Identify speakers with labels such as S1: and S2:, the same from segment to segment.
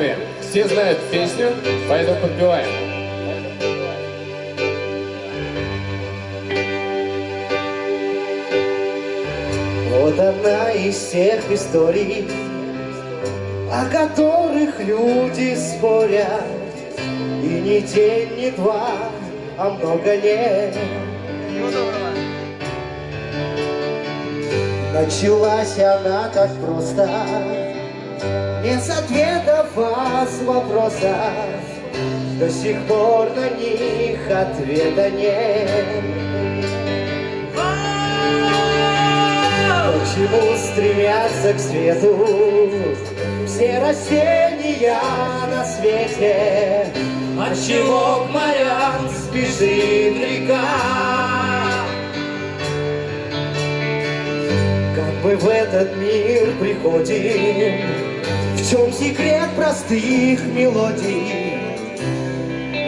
S1: нами. Все знают песню, поэтому подпеваем.
S2: Вот одна из тех историй, о которых люди спорят, и не день, не два, а много лет. Началась она так просто, без ответов, а с вопросов. До сих пор на них ответа нет. Почему стремятся к свету все растения на свете? Отчего к морям спешит река? Как мы в этот мир приходим, чем секрет простых мелодий?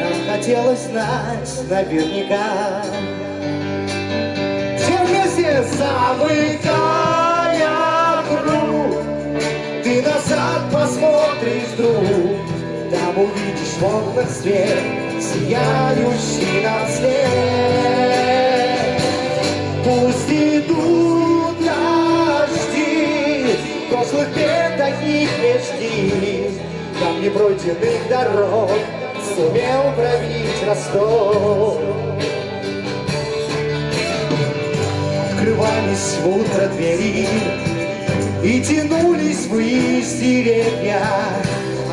S2: Нам хотелось знать наверняка. Все вместе замыкая круг, ты назад посмотришь, друг, там увидишь в окнах свет, сияющий нам след. Пусть идут таких не жди, там непройденных дорог сумел пробить Ростов. Открывались в утро двери И тянулись ввысь деревья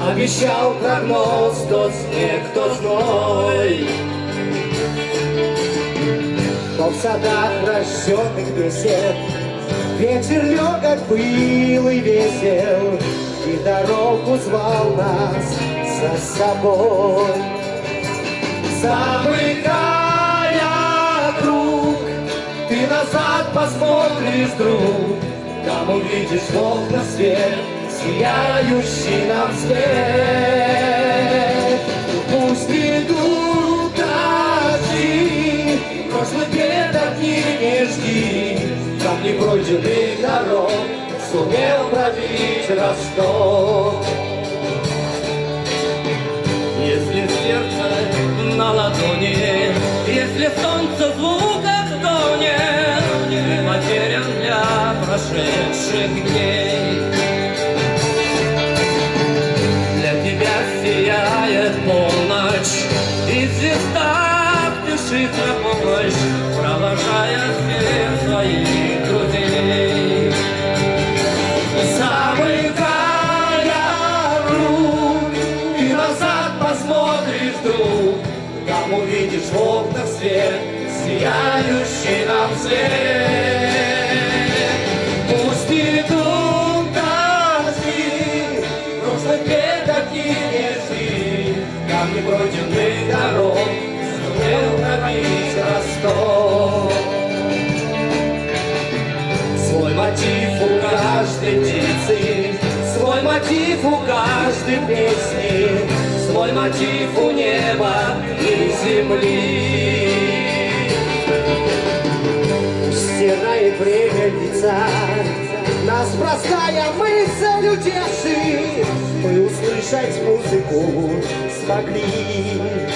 S2: Обещал прогноз то снег, то зной. Но в садах рожденных бесед Ветер легок был и весел И дорогу звал нас за собой. Замыкая круг Ты назад посмотришь, друг. Там увидишь в окна свет Сияющий нам свет Сумел пробить Ростов
S3: Если сердце на ладони, если солнце в звуках тонет, ты потерян для прошедших дней. Для тебя сияет полночь, и звезда спешит на помощь,
S2: сияющий нам свет. Пусть идут дожди, прошлых бед таких не жди, там непройденных дорог сумел пробить Ростов. Свой мотив у каждой птицы, свой мотив у каждой песни, свой мотив у неба и земли. Лица, нас простая мысль утешит, мы услышать музыку смогли.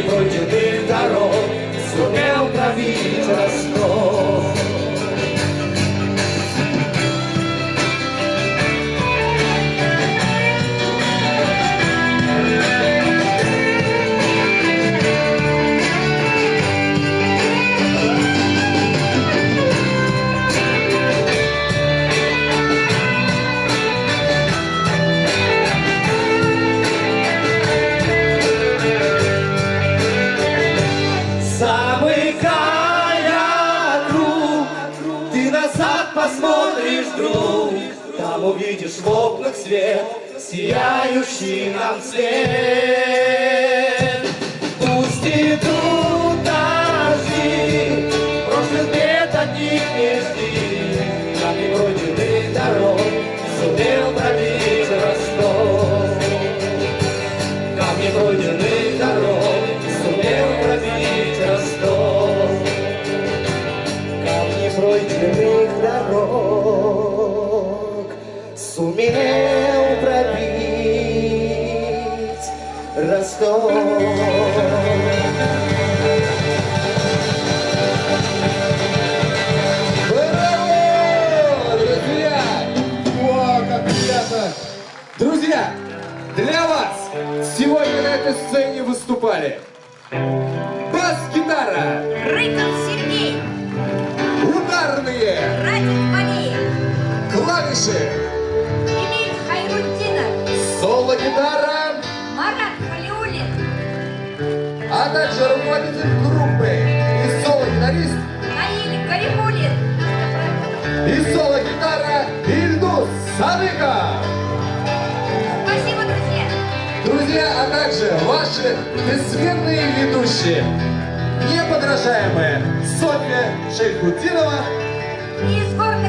S2: Непройденных дорог сумел пробить Ростов. Вдруг, там увидишь в окнах свет, сияющий нам свет. Пусть идут Ростов.
S1: А также руководитель группы и соло-гитарист
S4: Наиль Галимулин.
S1: и соло-гитара Ильдус Садыков.
S4: Спасибо, друзья!
S1: Друзья, а также ваши бессменные ведущие, неподражаемые Софья Шейхутдинова
S4: И из города